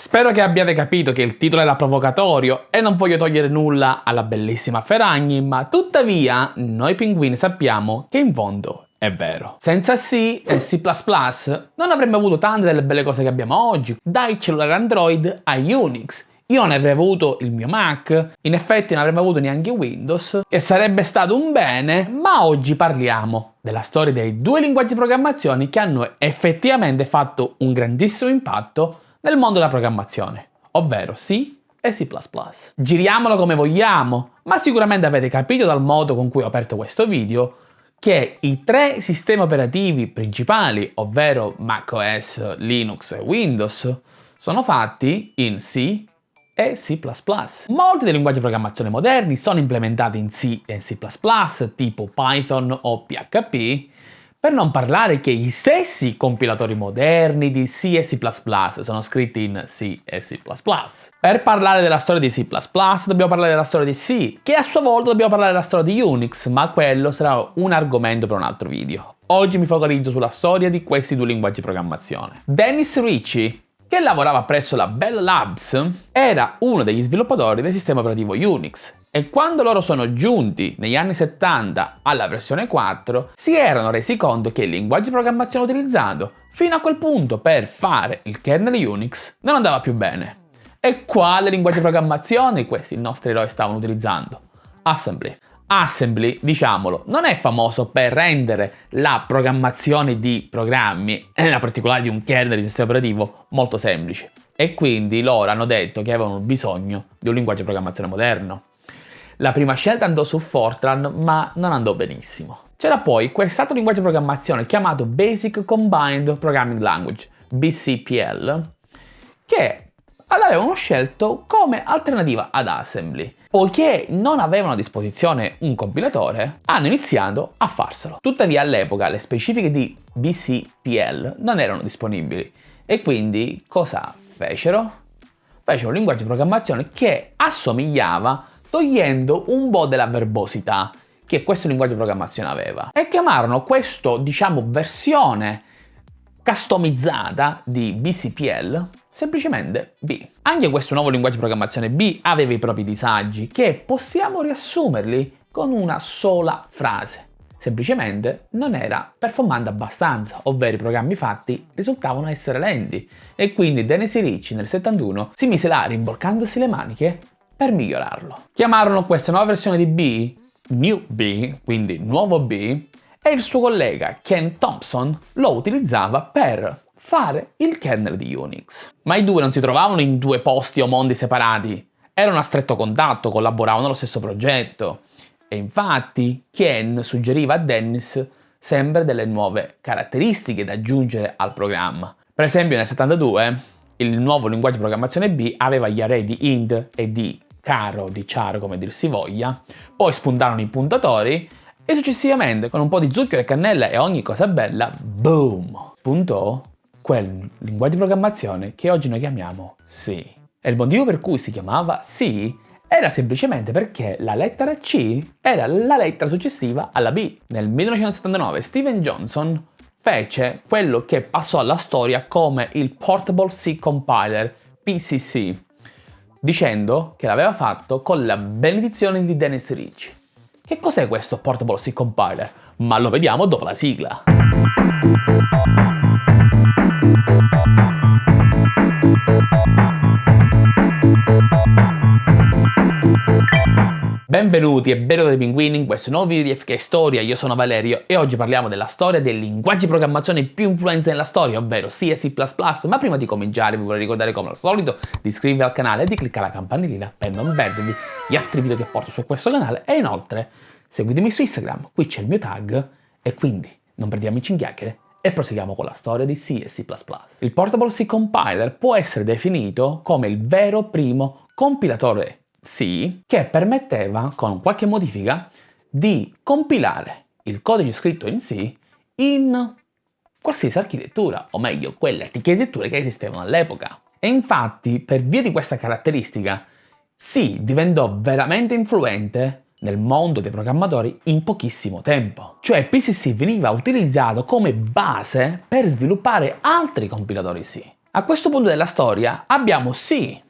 Spero che abbiate capito che il titolo era provocatorio e non voglio togliere nulla alla bellissima Ferragni, ma tuttavia noi pinguini sappiamo che in fondo è vero. Senza C e C++ non avremmo avuto tante delle belle cose che abbiamo oggi, dai cellulari Android a Unix, io non avrei avuto il mio Mac, in effetti non avremmo avuto neanche Windows, e sarebbe stato un bene, ma oggi parliamo della storia dei due linguaggi di programmazione che hanno effettivamente fatto un grandissimo impatto nel mondo della programmazione, ovvero C e C++. Giriamolo come vogliamo, ma sicuramente avete capito dal modo con cui ho aperto questo video che i tre sistemi operativi principali, ovvero macOS, Linux e Windows, sono fatti in C e C++. Molti dei linguaggi di programmazione moderni sono implementati in C e C++, tipo Python o PHP, per non parlare che i stessi compilatori moderni di C e C++ sono scritti in C e C++. Per parlare della storia di C++ dobbiamo parlare della storia di C, che a sua volta dobbiamo parlare della storia di Unix, ma quello sarà un argomento per un altro video. Oggi mi focalizzo sulla storia di questi due linguaggi di programmazione. Dennis Ritchie che lavorava presso la Bell Labs, era uno degli sviluppatori del sistema operativo Unix e quando loro sono giunti negli anni 70 alla versione 4 si erano resi conto che il linguaggio di programmazione utilizzato fino a quel punto per fare il kernel Unix non andava più bene. E quale linguaggio di programmazione questi nostri eroi stavano utilizzando? Assembly. Assembly, diciamolo, non è famoso per rendere la programmazione di programmi, e in particolare di un kernel di sistema operativo, molto semplice. E quindi loro hanno detto che avevano bisogno di un linguaggio di programmazione moderno. La prima scelta andò su Fortran, ma non andò benissimo. C'era poi quest'altro linguaggio di programmazione chiamato Basic Combined Programming Language, BCPL, che l'avevano scelto come alternativa ad Assembly. Poiché non avevano a disposizione un compilatore, hanno iniziato a farselo. Tuttavia all'epoca le specifiche di BCPL non erano disponibili e quindi cosa fecero? Fecero un linguaggio di programmazione che assomigliava togliendo un po' della verbosità che questo linguaggio di programmazione aveva e chiamarono questo, diciamo, versione customizzata di BCPL semplicemente B. Anche questo nuovo linguaggio di programmazione B aveva i propri disagi che possiamo riassumerli con una sola frase. Semplicemente non era performante abbastanza, ovvero i programmi fatti risultavano essere lenti e quindi Dennis Ricci nel 71 si mise là rimborcandosi le maniche per migliorarlo. Chiamarono questa nuova versione di B New B, quindi nuovo B, e il suo collega Ken Thompson lo utilizzava per fare il kernel di Unix. Ma i due non si trovavano in due posti o mondi separati, erano a stretto contatto, collaboravano allo stesso progetto. E infatti Ken suggeriva a Dennis sempre delle nuove caratteristiche da aggiungere al programma. Per esempio nel 72 il nuovo linguaggio di programmazione B aveva gli array di int e di caro, di char come dir si voglia, poi spuntarono i puntatori e successivamente, con un po' di zucchero e cannella e ogni cosa bella, boom, spuntò quel linguaggio di programmazione che oggi noi chiamiamo C. E il motivo per cui si chiamava C era semplicemente perché la lettera C era la lettera successiva alla B. Nel 1979 Steven Johnson fece quello che passò alla storia come il Portable C Compiler, PCC, dicendo che l'aveva fatto con la benedizione di Dennis Ritchie. Che cos'è questo Portable C Compiler? Ma lo vediamo dopo la sigla. Benvenuti e benvenuti dei pinguini in questo nuovo video di FK Storia, io sono Valerio e oggi parliamo della storia dei linguaggi di programmazione più influenza nella storia, ovvero C e C++, ma prima di cominciare vi vorrei ricordare come al solito di iscrivervi al canale e di cliccare la campanellina per non perdervi gli altri video che porto su questo canale. E inoltre seguitemi su Instagram, qui c'è il mio tag. E quindi non perdiamoci in chiacchiere e proseguiamo con la storia di C e C++. Il Portable C Compiler può essere definito come il vero primo compilatore C che permetteva, con qualche modifica, di compilare il codice scritto in C in qualsiasi architettura, o meglio, quelle architetture che esistevano all'epoca. E infatti, per via di questa caratteristica, C diventò veramente influente nel mondo dei programmatori in pochissimo tempo. Cioè PCC veniva utilizzato come base per sviluppare altri compilatori C. A questo punto della storia abbiamo sì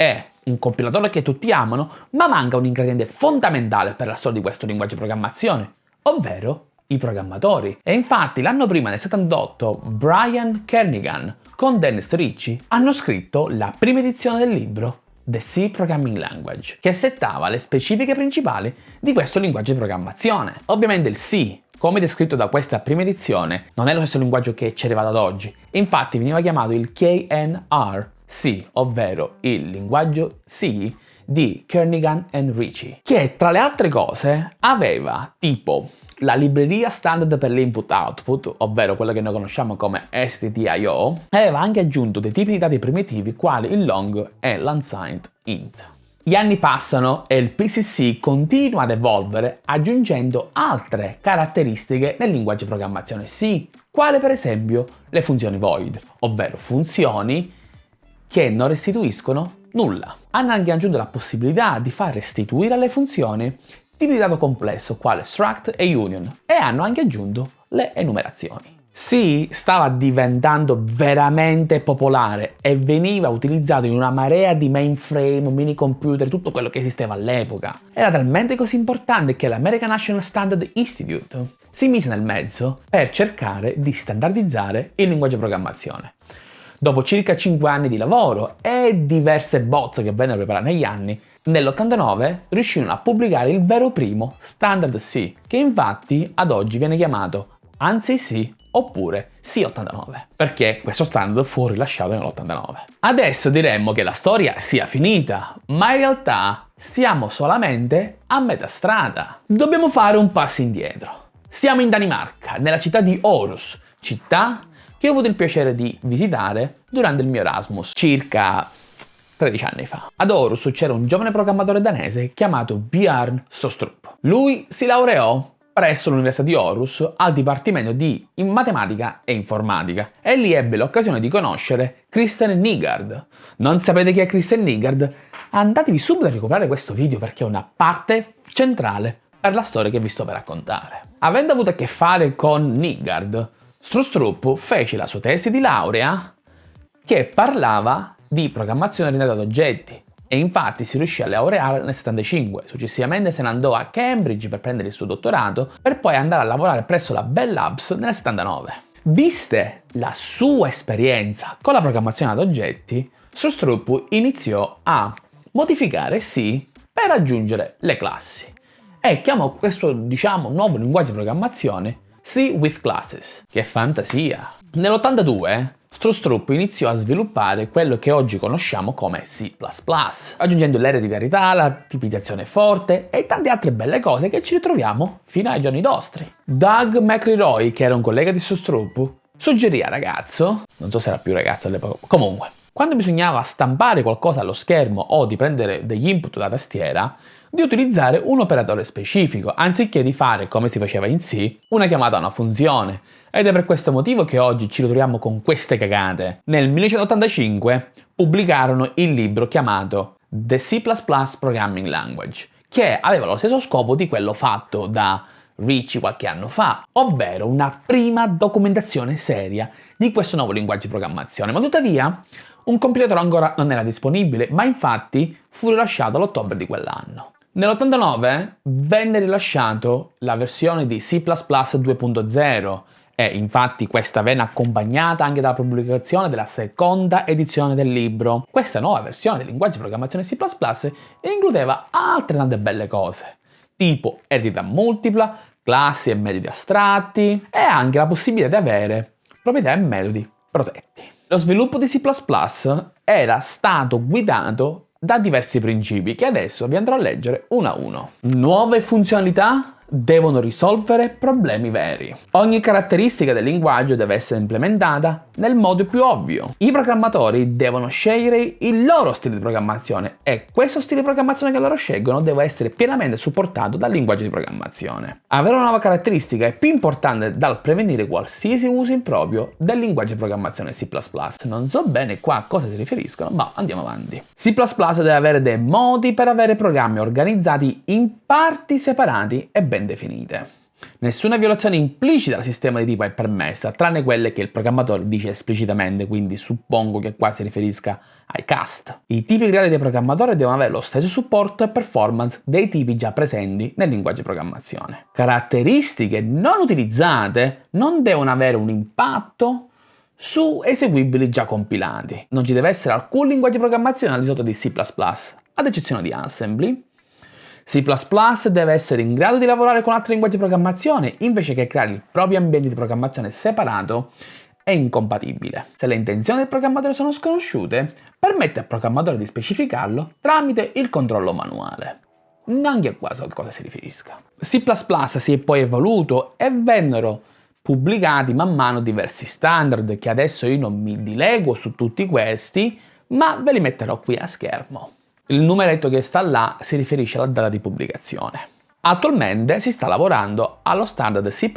e un compilatore che tutti amano, ma manca un ingrediente fondamentale per la storia di questo linguaggio di programmazione, ovvero i programmatori. E infatti l'anno prima, nel 78, Brian Kernigan con Dennis Ritchie hanno scritto la prima edizione del libro The C Programming Language, che settava le specifiche principali di questo linguaggio di programmazione. Ovviamente il C, come descritto da questa prima edizione, non è lo stesso linguaggio che ci è arrivato ad oggi, infatti veniva chiamato il KNR-C, ovvero il linguaggio C di Kernigan e Ritchie, che tra le altre cose aveva tipo la libreria standard per l'input-output, ovvero quella che noi conosciamo come STTIO, aveva anche aggiunto dei tipi di dati primitivi quali il long e l'unsigned int. Gli anni passano e il PCC continua ad evolvere aggiungendo altre caratteristiche nel linguaggio di programmazione C, quale per esempio le funzioni void, ovvero funzioni che non restituiscono nulla. Hanno anche aggiunto la possibilità di far restituire alle funzioni tipi di dato complesso quale struct e union e hanno anche aggiunto le enumerazioni. C stava diventando veramente popolare e veniva utilizzato in una marea di mainframe, mini computer, tutto quello che esisteva all'epoca. Era talmente così importante che l'American National Standard Institute si mise nel mezzo per cercare di standardizzare il linguaggio di programmazione. Dopo circa 5 anni di lavoro e diverse bozze che vennero preparate negli anni, nell'89 riuscirono a pubblicare il vero primo Standard C, che infatti ad oggi viene chiamato ANSI C oppure C89, perché questo standard fu rilasciato nell'89. Adesso diremmo che la storia sia finita, ma in realtà siamo solamente a metà strada. Dobbiamo fare un passo indietro. Siamo in Danimarca, nella città di Aarhus, città che ho avuto il piacere di visitare durante il mio Erasmus, circa 13 anni fa. Ad Aarhus c'era un giovane programmatore danese chiamato Björn Stostrup. Lui si laureò presso l'Università di Aarhus al Dipartimento di Matematica e Informatica e lì ebbe l'occasione di conoscere Kristen Nigard. Non sapete chi è Kristen Nigard? Andatevi subito a recuperare questo video perché è una parte centrale per la storia che vi sto per raccontare. Avendo avuto a che fare con Nigard, Strustrup fece la sua tesi di laurea che parlava di programmazione orientata ad oggetti e infatti si riuscì a laureare nel 75. Successivamente se ne andò a Cambridge per prendere il suo dottorato per poi andare a lavorare presso la Bell Labs nel 79. Viste la sua esperienza con la programmazione ad oggetti, Strustrup iniziò a modificare C per aggiungere le classi e chiamò questo diciamo nuovo linguaggio di programmazione C with Classes. Che fantasia! Nell'82 Strustrup iniziò a sviluppare quello che oggi conosciamo come C++, aggiungendo l'ere di verità, la tipizzazione forte e tante altre belle cose che ci ritroviamo fino ai giorni nostri. Doug McLeroy, che era un collega di Strustrup, suggerì a ragazzo, non so se era più ragazzo all'epoca, comunque, quando bisognava stampare qualcosa allo schermo o di prendere degli input da tastiera, di utilizzare un operatore specifico, anziché di fare, come si faceva in C, una chiamata a una funzione. Ed è per questo motivo che oggi ci ritroviamo con queste cagate. Nel 1985 pubblicarono il libro chiamato The C++ Programming Language, che aveva lo stesso scopo di quello fatto da Ricci qualche anno fa, ovvero una prima documentazione seria di questo nuovo linguaggio di programmazione, ma tuttavia un compilatore ancora non era disponibile, ma infatti fu rilasciato all'ottobre di quell'anno. Nell'89 venne rilasciato la versione di C++ 2.0 e infatti questa venne accompagnata anche dalla pubblicazione della seconda edizione del libro. Questa nuova versione del linguaggio di programmazione C++ includeva altre tante belle cose, tipo eredità multipla, classi e metodi astratti e anche la possibilità di avere proprietà e metodi protetti. Lo sviluppo di C++ era stato guidato da diversi principi che adesso vi andrò a leggere uno a uno. Nuove funzionalità devono risolvere problemi veri. Ogni caratteristica del linguaggio deve essere implementata nel modo più ovvio. I programmatori devono scegliere il loro stile di programmazione e questo stile di programmazione che loro scelgono deve essere pienamente supportato dal linguaggio di programmazione. Avere una nuova caratteristica è più importante dal prevenire qualsiasi uso improprio del linguaggio di programmazione C++. Non so bene qua a cosa si riferiscono, ma andiamo avanti. C++ deve avere dei modi per avere programmi organizzati in parti separati e ben definite. Nessuna violazione implicita al sistema di tipo è permessa, tranne quelle che il programmatore dice esplicitamente, quindi suppongo che qua si riferisca ai cast. I tipi creati dai programmatori devono avere lo stesso supporto e performance dei tipi già presenti nel linguaggio di programmazione. Caratteristiche non utilizzate non devono avere un impatto su eseguibili già compilati. Non ci deve essere alcun linguaggio di programmazione al di sotto di C++, ad eccezione di Assembly, C++ deve essere in grado di lavorare con altri linguaggi di programmazione invece che creare il proprio ambiente di programmazione separato e incompatibile. Se le intenzioni del programmatore sono sconosciute, permette al programmatore di specificarlo tramite il controllo manuale. Neanche qua so a cosa si riferisca. C++ si è poi evoluto e vennero pubblicati man mano diversi standard che adesso io non mi dileguo su tutti questi, ma ve li metterò qui a schermo. Il numeretto che sta là si riferisce alla data di pubblicazione. Attualmente si sta lavorando allo standard C++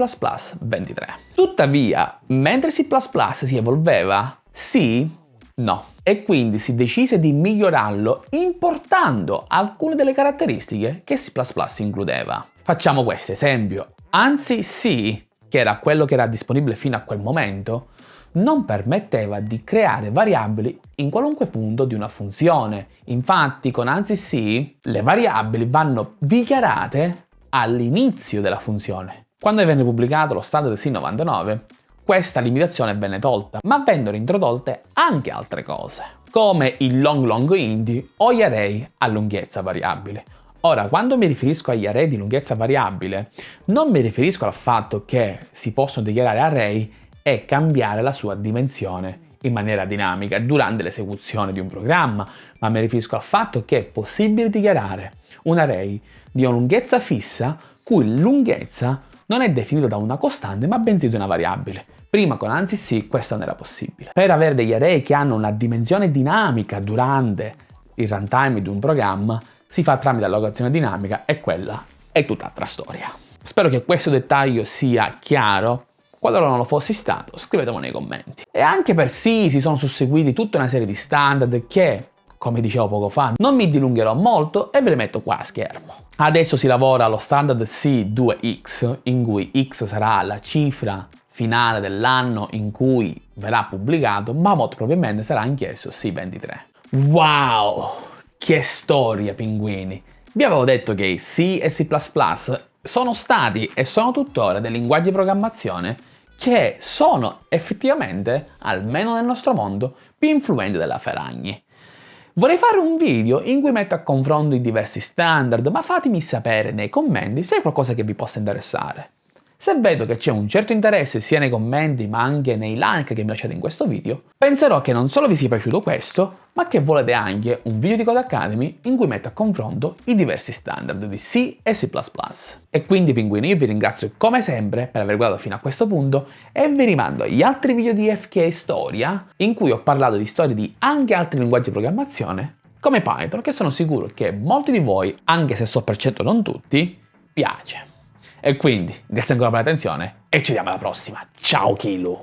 23. Tuttavia, mentre C++ si evolveva, C no. E quindi si decise di migliorarlo importando alcune delle caratteristiche che C++ includeva. Facciamo questo esempio. Anzi C, che era quello che era disponibile fino a quel momento, non permetteva di creare variabili in qualunque punto di una funzione. Infatti con ANSI C le variabili vanno dichiarate all'inizio della funzione. Quando venne pubblicato lo standard C99, questa limitazione venne tolta, ma vennero introdotte anche altre cose, come il long long int o gli array a lunghezza variabile. Ora, quando mi riferisco agli array di lunghezza variabile, non mi riferisco al fatto che si possono dichiarare array è cambiare la sua dimensione in maniera dinamica durante l'esecuzione di un programma, ma mi riferisco al fatto che è possibile dichiarare un array di una lunghezza fissa cui lunghezza non è definita da una costante ma bensì da una variabile. Prima con ANSI sì questo non era possibile. Per avere degli array che hanno una dimensione dinamica durante il runtime di un programma si fa tramite allocazione dinamica e quella è tutt'altra storia. Spero che questo dettaglio sia chiaro Qualora non lo fossi stato, scrivetemelo nei commenti. E anche per sì si sono susseguiti tutta una serie di standard che, come dicevo poco fa, non mi dilungherò molto e ve le metto qua a schermo. Adesso si lavora allo standard C2X, in cui X sarà la cifra finale dell'anno in cui verrà pubblicato, ma molto probabilmente sarà anch'esso C23. Wow! Che storia, pinguini! Vi avevo detto che C e C++ sono stati e sono tuttora dei linguaggi di programmazione che sono effettivamente, almeno nel nostro mondo, più influenti della Ferragni. Vorrei fare un video in cui metto a confronto i diversi standard, ma fatemi sapere nei commenti se è qualcosa che vi possa interessare. Se vedo che c'è un certo interesse sia nei commenti ma anche nei like che mi lasciate in questo video, penserò che non solo vi sia piaciuto questo, ma che volete anche un video di Code Academy in cui metto a confronto i diversi standard di C e C++. E quindi pinguini io vi ringrazio come sempre per aver guardato fino a questo punto e vi rimando agli altri video di FK Storia in cui ho parlato di storie di anche altri linguaggi di programmazione come Python che sono sicuro che molti di voi, anche se so per certo non tutti, piace. E quindi, grazie ancora per l'attenzione e ci vediamo alla prossima. Ciao Kilu!